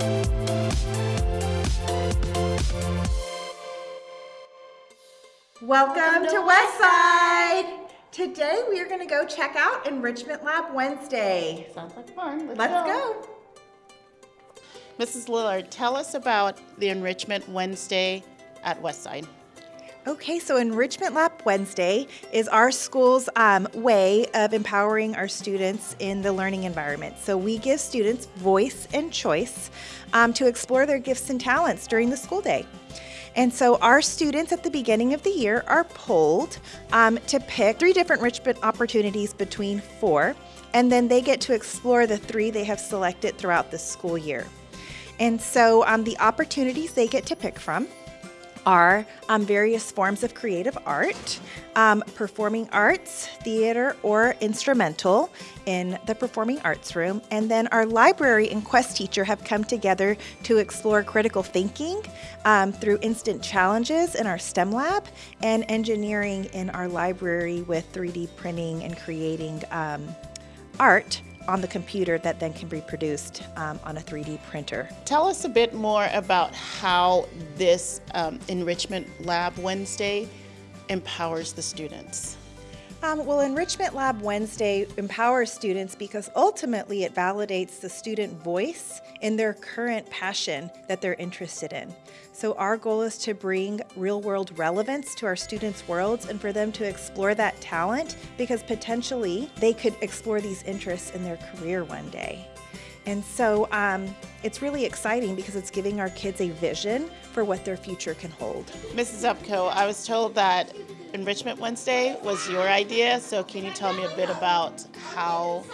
Welcome, Welcome to, to Westside. Today we are going to go check out Enrichment Lab Wednesday. Sounds like fun. Let's, Let's go. go. Mrs. Lillard, tell us about the Enrichment Wednesday at Westside. Okay, so Enrichment Lab Wednesday is our school's um, way of empowering our students in the learning environment. So we give students voice and choice um, to explore their gifts and talents during the school day. And so our students at the beginning of the year are polled um, to pick three different enrichment opportunities between four, and then they get to explore the three they have selected throughout the school year. And so um, the opportunities they get to pick from are um, various forms of creative art, um, performing arts, theater, or instrumental in the performing arts room. And then our library and quest teacher have come together to explore critical thinking um, through instant challenges in our STEM lab and engineering in our library with 3D printing and creating um, art on the computer that then can be produced um, on a 3D printer. Tell us a bit more about how this um, Enrichment Lab Wednesday empowers the students. Um, well, Enrichment Lab Wednesday empowers students because ultimately it validates the student voice in their current passion that they're interested in. So our goal is to bring real world relevance to our students' worlds and for them to explore that talent because potentially they could explore these interests in their career one day. And so um, it's really exciting because it's giving our kids a vision for what their future can hold. Mrs. Upco, I was told that Enrichment Wednesday was your idea, so can you tell me a bit about how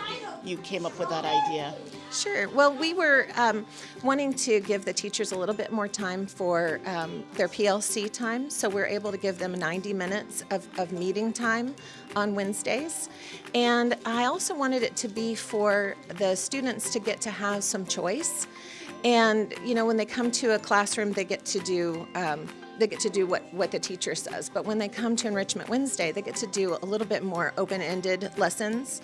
you came up with that idea? Sure. Well, we were um, wanting to give the teachers a little bit more time for um, their PLC time, so we're able to give them 90 minutes of, of meeting time on Wednesdays. And I also wanted it to be for the students to get to have some choice. And, you know, when they come to a classroom, they get to do um, they get to do what, what the teacher says. But when they come to Enrichment Wednesday, they get to do a little bit more open-ended lessons.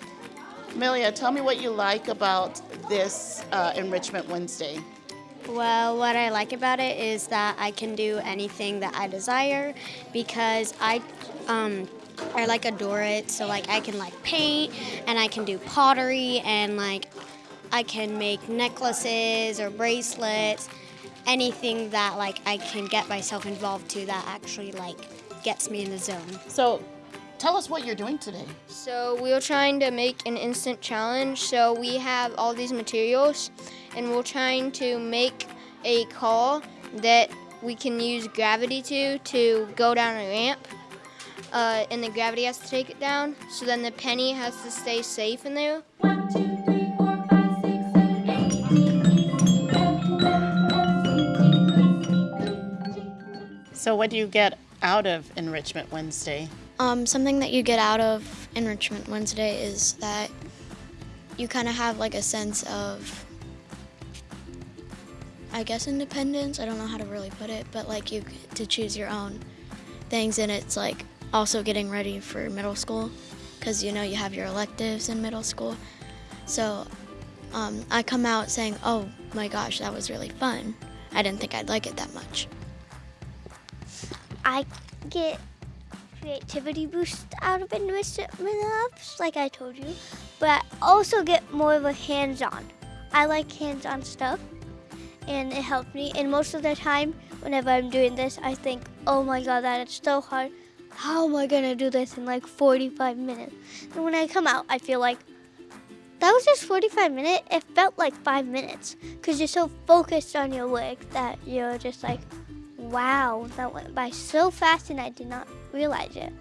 Amelia, tell me what you like about this uh, Enrichment Wednesday. Well, what I like about it is that I can do anything that I desire because I um, I like adore it. So like I can like paint and I can do pottery and like I can make necklaces or bracelets anything that like I can get myself involved to that actually like gets me in the zone. So tell us what you're doing today. So we are trying to make an instant challenge. So we have all these materials and we're trying to make a call that we can use gravity to to go down a ramp. Uh, and the gravity has to take it down. So then the penny has to stay safe in there. One, two, So what do you get out of Enrichment Wednesday? Um, something that you get out of Enrichment Wednesday is that you kind of have like a sense of, I guess, independence. I don't know how to really put it, but like you get to choose your own things, and it's like also getting ready for middle school because you know you have your electives in middle school. So um, I come out saying, oh my gosh, that was really fun. I didn't think I'd like it that much. I get creativity boost out of enrichment labs, like I told you, but I also get more of a hands-on. I like hands-on stuff, and it helps me. And most of the time, whenever I'm doing this, I think, oh my god, that is so hard. How am I gonna do this in like 45 minutes? And when I come out, I feel like, that was just 45 minutes. It felt like five minutes, because you're so focused on your work that you're just like, Wow, that went by so fast and I did not realize it.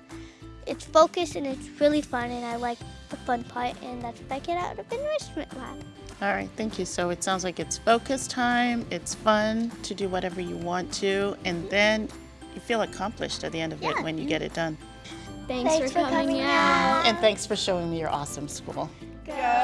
It's focused and it's really fun and I like the fun part and that's what I get out of Enrichment Lab. All right, thank you. So it sounds like it's focus time, it's fun to do whatever you want to, and mm-hmm. then you feel accomplished at the end of yeah. it when you mm-hmm. get it done. Thanks, thanks for, for, coming, coming out. And thanks for showing me your awesome school. Go Rockets!